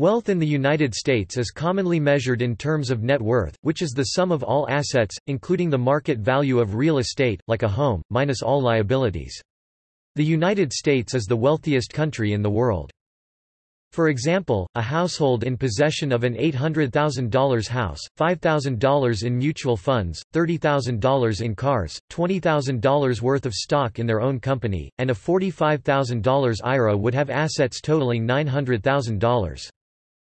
Wealth in the United States is commonly measured in terms of net worth, which is the sum of all assets, including the market value of real estate, like a home, minus all liabilities. The United States is the wealthiest country in the world. For example, a household in possession of an $800,000 house, $5,000 in mutual funds, $30,000 in cars, $20,000 worth of stock in their own company, and a $45,000 IRA would have assets totaling $900,000.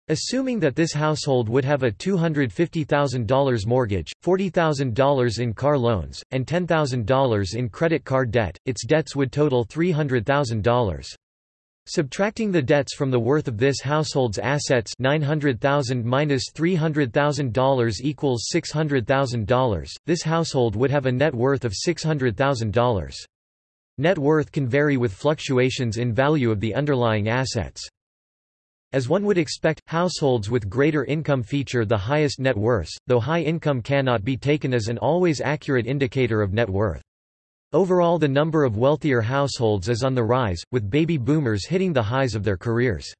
Assuming that this household would have a $250,000 mortgage, $40,000 in car loans, and $10,000 in credit card debt, its debts would total $300,000. Subtracting the debts from the worth of this household's assets $900,000 minus $300,000 equals $600,000, this household would have a net worth of $600,000. Net worth can vary with fluctuations in value of the underlying assets. As one would expect, households with greater income feature the highest net worths, though high income cannot be taken as an always accurate indicator of net worth. Overall the number of wealthier households is on the rise, with baby boomers hitting the highs of their careers.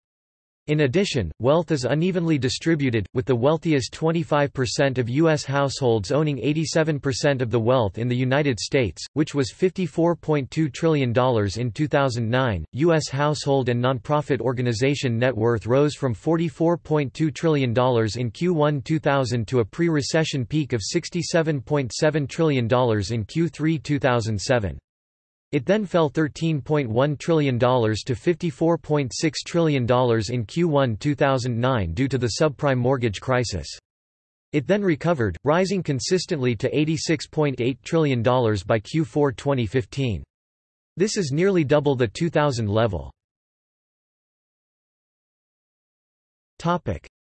In addition, wealth is unevenly distributed, with the wealthiest 25% of U.S. households owning 87% of the wealth in the United States, which was $54.2 trillion in 2009. U.S. household and nonprofit organization net worth rose from $44.2 trillion in Q1 2000 to a pre recession peak of $67.7 trillion in Q3 2007. It then fell $13.1 trillion to $54.6 trillion in Q1 2009 due to the subprime mortgage crisis. It then recovered, rising consistently to $86.8 trillion by Q4 2015. This is nearly double the 2000 level.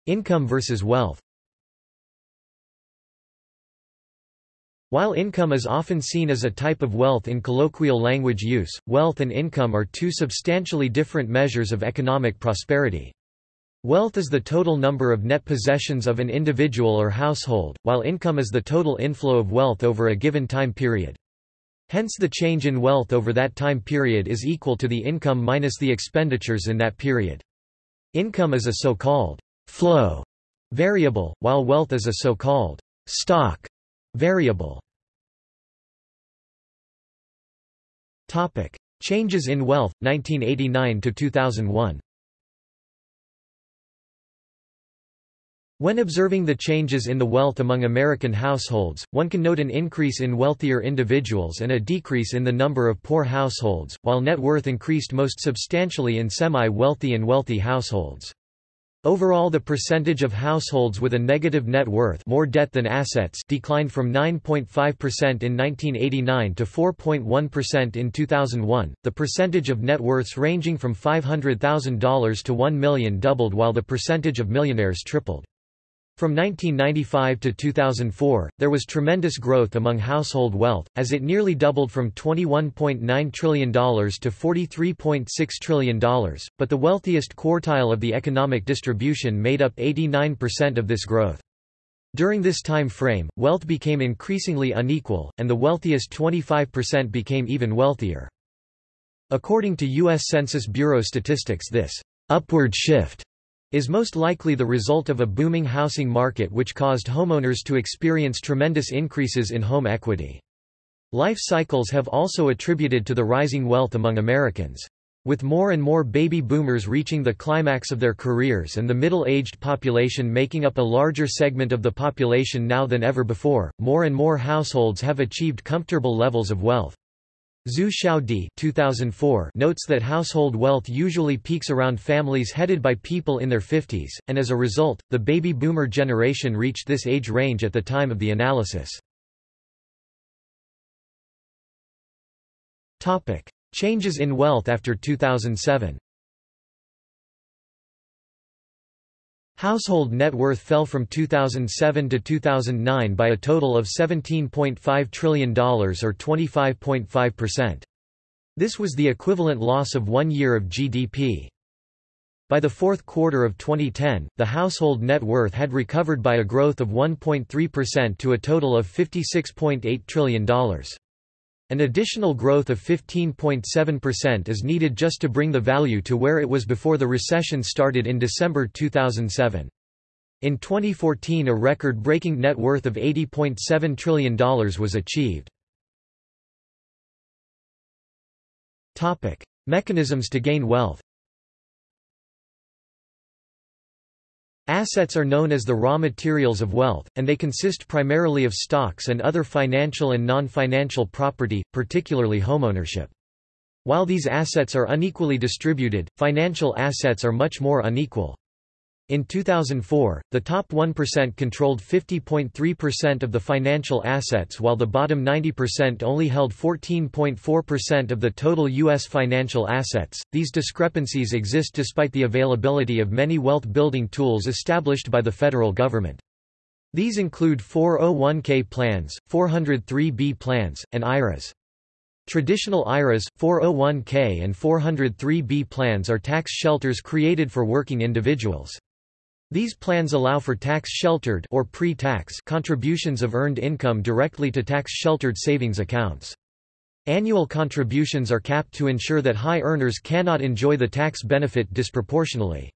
Income versus wealth While income is often seen as a type of wealth in colloquial language use, wealth and income are two substantially different measures of economic prosperity. Wealth is the total number of net possessions of an individual or household, while income is the total inflow of wealth over a given time period. Hence the change in wealth over that time period is equal to the income minus the expenditures in that period. Income is a so-called flow variable, while wealth is a so-called stock variable. Topic: Changes in wealth 1989 to 2001. When observing the changes in the wealth among American households, one can note an increase in wealthier individuals and a decrease in the number of poor households, while net worth increased most substantially in semi-wealthy and wealthy households. Overall the percentage of households with a negative net worth more debt than assets declined from 9.5% in 1989 to 4.1% in 2001. The percentage of net worths ranging from $500,000 to 1 million doubled while the percentage of millionaires tripled. From 1995 to 2004, there was tremendous growth among household wealth, as it nearly doubled from $21.9 trillion to $43.6 trillion, but the wealthiest quartile of the economic distribution made up 89% of this growth. During this time frame, wealth became increasingly unequal, and the wealthiest 25% became even wealthier. According to U.S. Census Bureau statistics this upward shift is most likely the result of a booming housing market which caused homeowners to experience tremendous increases in home equity. Life cycles have also attributed to the rising wealth among Americans. With more and more baby boomers reaching the climax of their careers and the middle-aged population making up a larger segment of the population now than ever before, more and more households have achieved comfortable levels of wealth. Zhu Xiaodi 2004 notes that household wealth usually peaks around families headed by people in their 50s, and as a result, the baby boomer generation reached this age range at the time of the analysis. Changes in wealth after 2007 Household net worth fell from 2007 to 2009 by a total of $17.5 trillion or 25.5%. This was the equivalent loss of one year of GDP. By the fourth quarter of 2010, the household net worth had recovered by a growth of 1.3% to a total of $56.8 trillion. An additional growth of 15.7% is needed just to bring the value to where it was before the recession started in December 2007. In 2014 a record-breaking net worth of $80.7 trillion was achieved. Mechanisms to gain wealth Assets are known as the raw materials of wealth, and they consist primarily of stocks and other financial and non-financial property, particularly homeownership. While these assets are unequally distributed, financial assets are much more unequal. In 2004, the top 1% controlled 50.3% of the financial assets while the bottom 90% only held 14.4% of the total U.S. financial assets. These discrepancies exist despite the availability of many wealth building tools established by the federal government. These include 401k plans, 403b plans, and IRAs. Traditional IRAs, 401k and 403b plans are tax shelters created for working individuals. These plans allow for tax-sheltered or pre-tax contributions of earned income directly to tax-sheltered savings accounts. Annual contributions are capped to ensure that high earners cannot enjoy the tax benefit disproportionately.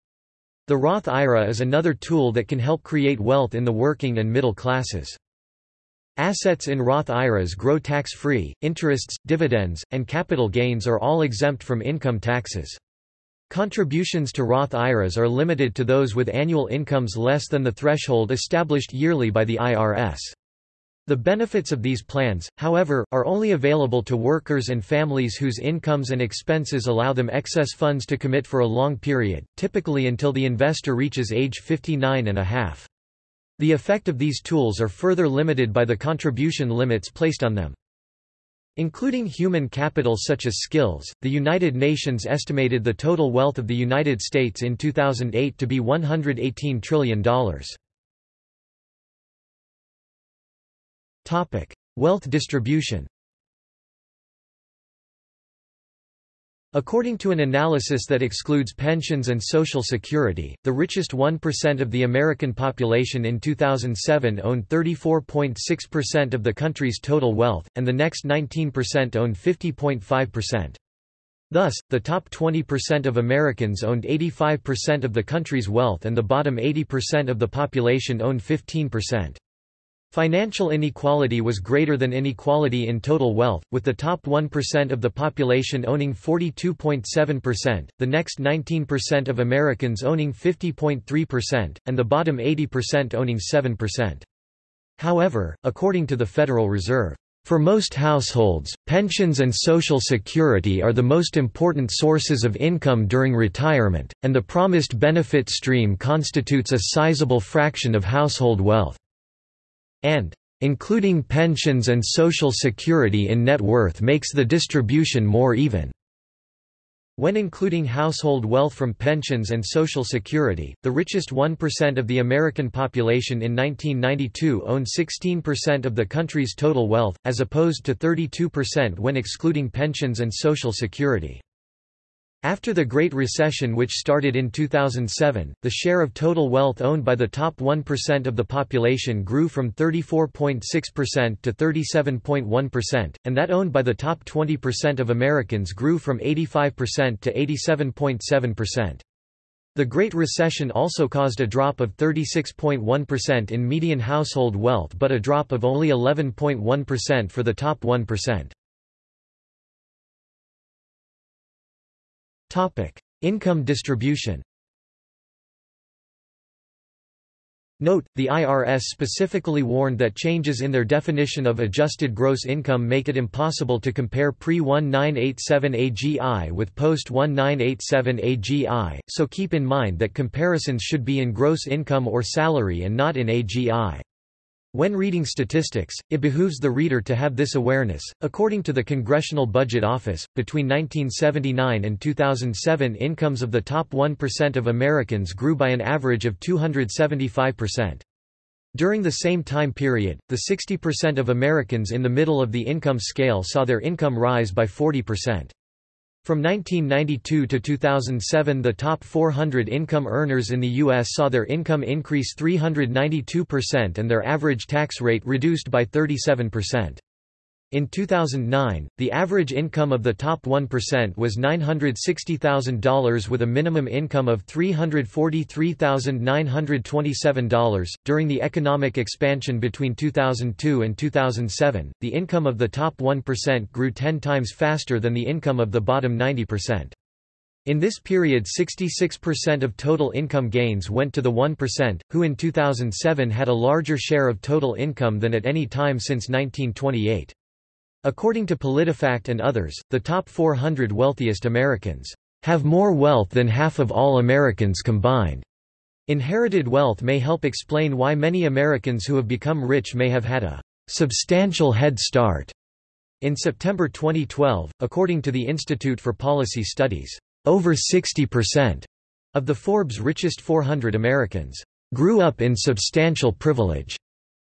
The Roth IRA is another tool that can help create wealth in the working and middle classes. Assets in Roth IRAs grow tax-free, interests, dividends, and capital gains are all exempt from income taxes. Contributions to Roth IRAs are limited to those with annual incomes less than the threshold established yearly by the IRS. The benefits of these plans, however, are only available to workers and families whose incomes and expenses allow them excess funds to commit for a long period, typically until the investor reaches age 59 and a half. The effect of these tools are further limited by the contribution limits placed on them. Including human capital such as skills, the United Nations estimated the total wealth of the United States in 2008 to be $118 trillion. Wealth distribution According to an analysis that excludes pensions and Social Security, the richest 1% of the American population in 2007 owned 34.6% of the country's total wealth, and the next 19% owned 50.5%. Thus, the top 20% of Americans owned 85% of the country's wealth and the bottom 80% of the population owned 15%. Financial inequality was greater than inequality in total wealth, with the top 1% of the population owning 42.7%, the next 19% of Americans owning 50.3%, and the bottom 80% owning 7%. However, according to the Federal Reserve, for most households, pensions and Social Security are the most important sources of income during retirement, and the promised benefit stream constitutes a sizable fraction of household wealth and including pensions and Social Security in net worth makes the distribution more even. When including household wealth from pensions and Social Security, the richest 1% of the American population in 1992 owned 16% of the country's total wealth, as opposed to 32% when excluding pensions and Social Security. After the Great Recession which started in 2007, the share of total wealth owned by the top 1% of the population grew from 34.6% to 37.1%, and that owned by the top 20% of Americans grew from 85% to 87.7%. The Great Recession also caused a drop of 36.1% in median household wealth but a drop of only 11.1% for the top 1%. Income distribution. Note, the IRS specifically warned that changes in their definition of adjusted gross income make it impossible to compare pre-1987 AGI with post-1987 AGI, so keep in mind that comparisons should be in gross income or salary and not in AGI. When reading statistics, it behooves the reader to have this awareness. According to the Congressional Budget Office, between 1979 and 2007, incomes of the top 1% of Americans grew by an average of 275%. During the same time period, the 60% of Americans in the middle of the income scale saw their income rise by 40%. From 1992 to 2007 the top 400 income earners in the U.S. saw their income increase 392% and their average tax rate reduced by 37%. In 2009, the average income of the top 1% was $960,000 with a minimum income of $343,927. During the economic expansion between 2002 and 2007, the income of the top 1% grew 10 times faster than the income of the bottom 90%. In this period 66% of total income gains went to the 1%, who in 2007 had a larger share of total income than at any time since 1928. According to PolitiFact and others, the top 400 wealthiest Americans have more wealth than half of all Americans combined. Inherited wealth may help explain why many Americans who have become rich may have had a substantial head start. In September 2012, according to the Institute for Policy Studies, over 60% of the Forbes richest 400 Americans grew up in substantial privilege.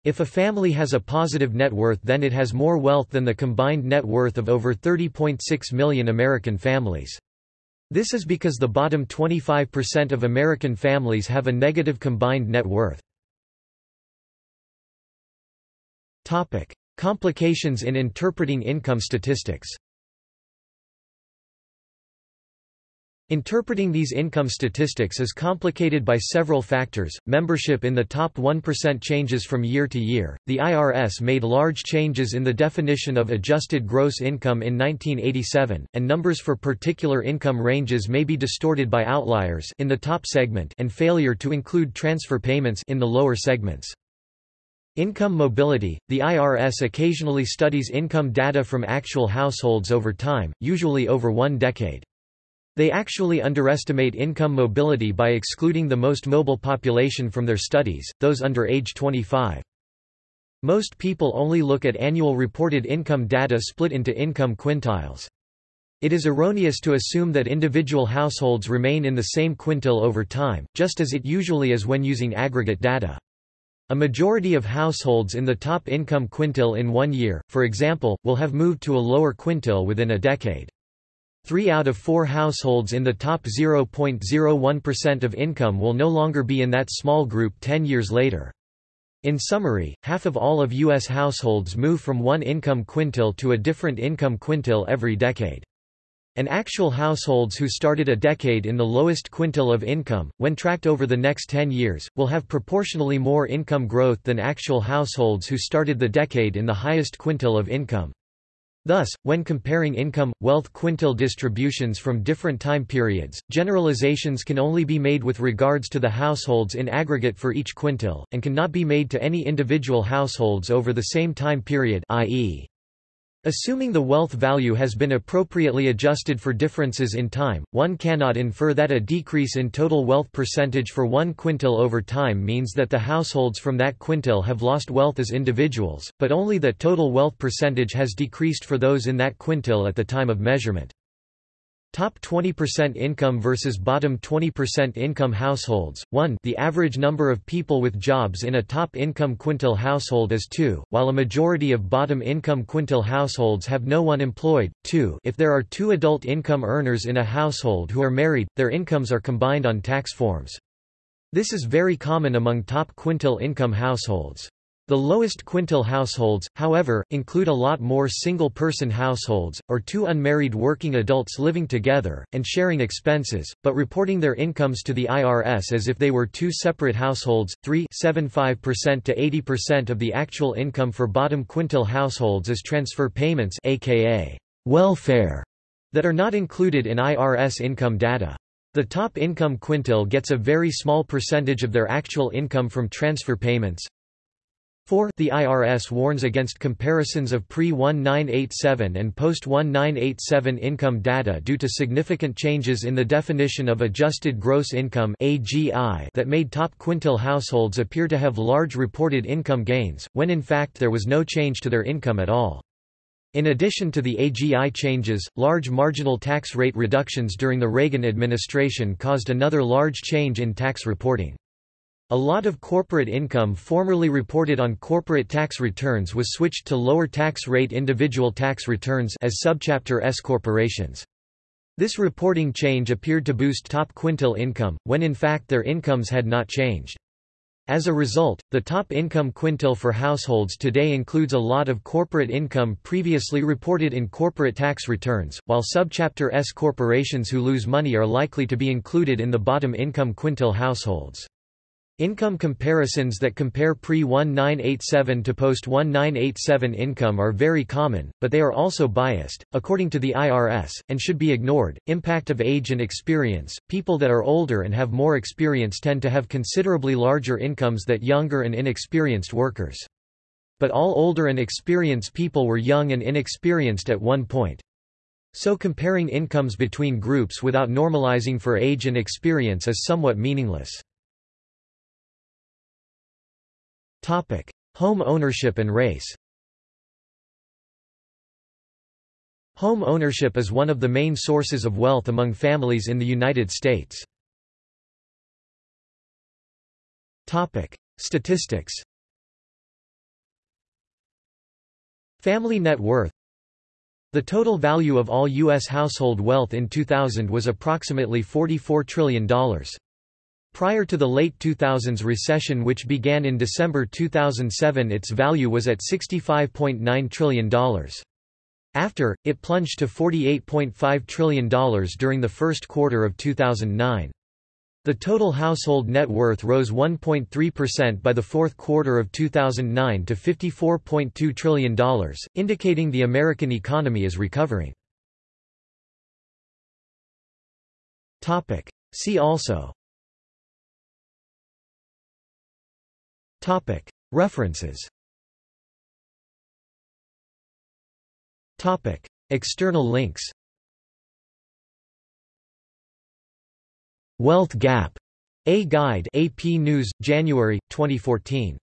If a family has a positive net worth then it has more wealth than the combined net worth of over 30.6 million American families. This is because the bottom 25% of American families have a negative combined net worth. Complications in interpreting income statistics Interpreting these income statistics is complicated by several factors. Membership in the top 1% changes from year to year. The IRS made large changes in the definition of adjusted gross income in 1987, and numbers for particular income ranges may be distorted by outliers in the top segment and failure to include transfer payments in the lower segments. Income mobility – The IRS occasionally studies income data from actual households over time, usually over one decade. They actually underestimate income mobility by excluding the most mobile population from their studies, those under age 25. Most people only look at annual reported income data split into income quintiles. It is erroneous to assume that individual households remain in the same quintile over time, just as it usually is when using aggregate data. A majority of households in the top income quintile in one year, for example, will have moved to a lower quintile within a decade. Three out of four households in the top 0.01% of income will no longer be in that small group 10 years later. In summary, half of all of U.S. households move from one income quintile to a different income quintile every decade. And actual households who started a decade in the lowest quintile of income, when tracked over the next 10 years, will have proportionally more income growth than actual households who started the decade in the highest quintile of income. Thus, when comparing income, wealth quintile distributions from different time periods, generalizations can only be made with regards to the households in aggregate for each quintile, and cannot be made to any individual households over the same time period i.e. Assuming the wealth value has been appropriately adjusted for differences in time, one cannot infer that a decrease in total wealth percentage for one quintile over time means that the households from that quintile have lost wealth as individuals, but only that total wealth percentage has decreased for those in that quintile at the time of measurement. Top 20% income versus bottom 20% income households. 1 The average number of people with jobs in a top income quintile household is 2, while a majority of bottom income quintile households have no one employed. 2 If there are two adult income earners in a household who are married, their incomes are combined on tax forms. This is very common among top quintile income households. The lowest quintile households, however, include a lot more single-person households, or two unmarried working adults living together, and sharing expenses, but reporting their incomes to the IRS as if they were two separate households. 3 75% to 80% of the actual income for bottom quintile households is transfer payments aka welfare that are not included in IRS income data. The top income quintile gets a very small percentage of their actual income from transfer payments, 4 The IRS warns against comparisons of pre-1987 and post-1987 income data due to significant changes in the definition of adjusted gross income that made top quintile households appear to have large reported income gains, when in fact there was no change to their income at all. In addition to the AGI changes, large marginal tax rate reductions during the Reagan administration caused another large change in tax reporting. A lot of corporate income formerly reported on corporate tax returns was switched to lower tax rate individual tax returns as subchapter S corporations. This reporting change appeared to boost top quintile income, when in fact their incomes had not changed. As a result, the top income quintile for households today includes a lot of corporate income previously reported in corporate tax returns, while subchapter S corporations who lose money are likely to be included in the bottom income quintile households. Income comparisons that compare pre-1987 to post-1987 income are very common, but they are also biased, according to the IRS, and should be ignored. Impact of age and experience People that are older and have more experience tend to have considerably larger incomes than younger and inexperienced workers. But all older and experienced people were young and inexperienced at one point. So comparing incomes between groups without normalizing for age and experience is somewhat meaningless. Topic: Home ownership and race. Home ownership is one of the main sources of wealth among families in the United States. Topic: Statistics. Family net worth The total value of all U.S. household wealth in 2000 was approximately $44 trillion. Prior to the late 2000s recession which began in December 2007 its value was at $65.9 trillion. After, it plunged to $48.5 trillion during the first quarter of 2009. The total household net worth rose 1.3% by the fourth quarter of 2009 to $54.2 trillion, indicating the American economy is recovering. See also References. External links. Wealth Gap. A Guide. AP News, January, 2014.